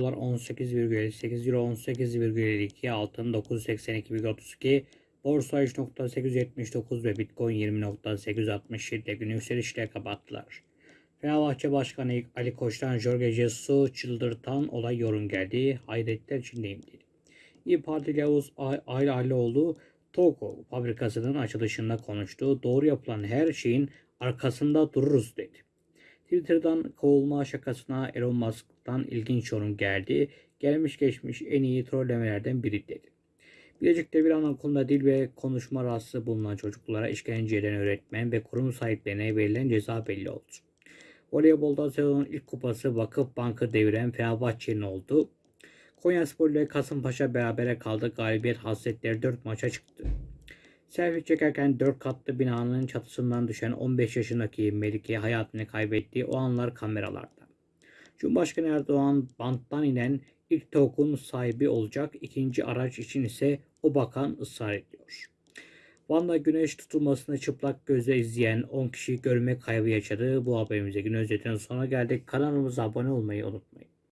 dolar 18,58 euro 18,52 altın 982,32 borsa 3.879 ve bitcoin 20.867 ile günü yükselişle kapattılar. Fenerbahçe Başkanı Ali Koç'tan Jorge Jesus'u çıldırtan olay yorum geldi. Hayretler içindeyim dedi. İyi Partili Yavuz Ay Aylıoğlu Togo fabrikasının açılışında konuştu. Doğru yapılan her şeyin arkasında dururuz dedi. Twitter'dan kovulma şakasına Elon Musk'tan ilginç yorum geldi. Gelmiş geçmiş en iyi trollemelerden biri dedi. Bilecik'te bir anaokulunda dil ve konuşma rahatsızlığı bulunan çocuklara işkence eden öğretmen ve kurum sahiplerine verilen ceza belli oldu. Voleybolda sezonun ilk kupası Vakıf Bank'ı deviren Fenerbahçe'nin oldu. Konyaspor ile Kasımpaşa berabere kaldı. Galibiyet hasretleri 4 maça çıktı. Selfie çekerken 4 katlı binanın çatısından düşen 15 yaşındaki Melike hayatını kaybettiği o anlar kameralarda. Cumhurbaşkanı Erdoğan banttan inen ilk TOK'un sahibi olacak. İkinci araç için ise o bakan ısrar ediyor. Van'da güneş tutulmasını çıplak gözle izleyen 10 kişi görme kaybı yaşadı. Bu haberimize gün özetinin sonuna geldik. Kanalımıza abone olmayı unutmayın.